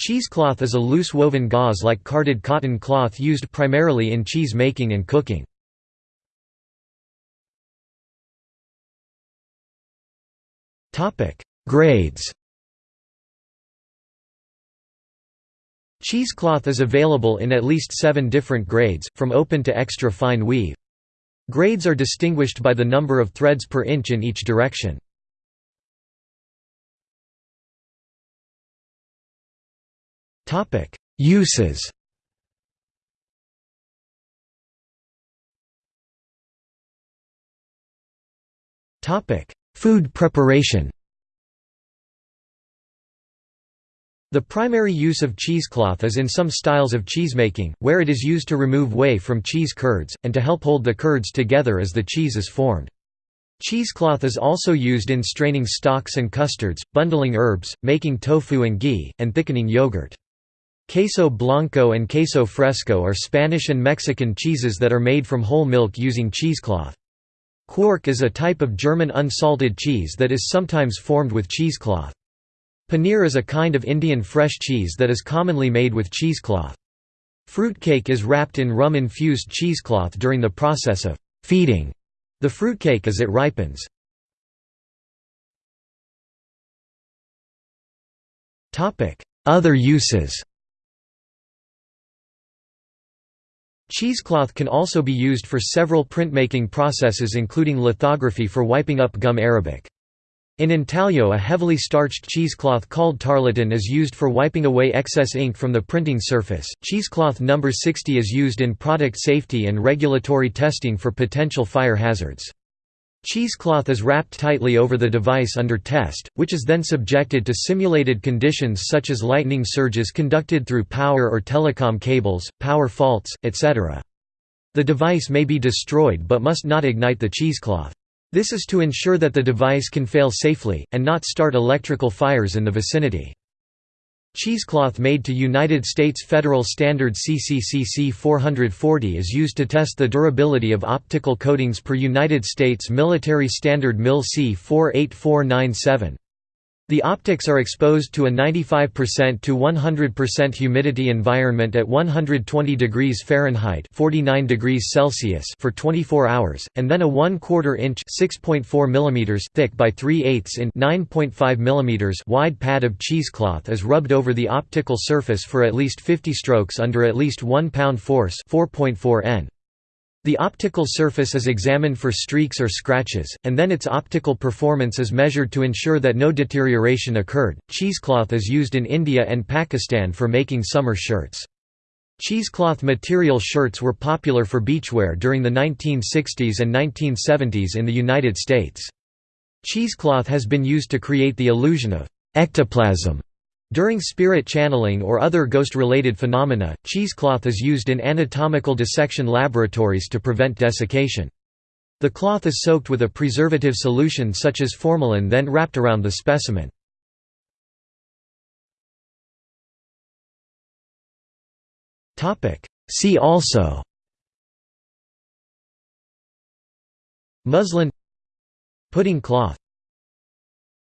Cheesecloth is a loose woven gauze-like carded cotton cloth used primarily in cheese making and cooking. Grades Cheesecloth is available in at least seven different grades, from open to extra fine weave. Grades are distinguished by the number of threads per inch in each direction. Uses Topic: Food preparation The primary use of cheesecloth is in some styles of cheesemaking, where it is used to remove whey from cheese curds, and to help hold the curds together as the cheese is formed. Cheesecloth is also used in straining stocks and custards, bundling herbs, making tofu and ghee, and thickening yogurt. Queso blanco and queso fresco are Spanish and Mexican cheeses that are made from whole milk using cheesecloth. Quark is a type of German unsalted cheese that is sometimes formed with cheesecloth. Paneer is a kind of Indian fresh cheese that is commonly made with cheesecloth. Fruitcake is wrapped in rum-infused cheesecloth during the process of «feeding» the fruitcake as it ripens. Other uses Cheesecloth can also be used for several printmaking processes including lithography for wiping up gum arabic. In intaglio a heavily starched cheesecloth called tarlatan is used for wiping away excess ink from the printing surface. Cheesecloth number 60 is used in product safety and regulatory testing for potential fire hazards. Cheesecloth is wrapped tightly over the device under test, which is then subjected to simulated conditions such as lightning surges conducted through power or telecom cables, power faults, etc. The device may be destroyed but must not ignite the cheesecloth. This is to ensure that the device can fail safely, and not start electrical fires in the vicinity. Cheesecloth made to United States Federal Standard CCCC 440 is used to test the durability of optical coatings per United States Military Standard MIL C 48497. The optics are exposed to a 95% to 100% humidity environment at 120 degrees Fahrenheit 49 degrees Celsius for 24 hours, and then a 1 quarter inch 6.4 mm thick by 3 eighths in 9.5 mm wide pad of cheesecloth is rubbed over the optical surface for at least 50 strokes under at least 1 pound force 4.4 N. The optical surface is examined for streaks or scratches, and then its optical performance is measured to ensure that no deterioration occurred. Cheesecloth is used in India and Pakistan for making summer shirts. Cheesecloth material shirts were popular for beachwear during the 1960s and 1970s in the United States. Cheesecloth has been used to create the illusion of ectoplasm during spirit channeling or other ghost-related phenomena, cheesecloth is used in anatomical dissection laboratories to prevent desiccation. The cloth is soaked with a preservative solution such as formalin then wrapped around the specimen. See also Muslin Pudding cloth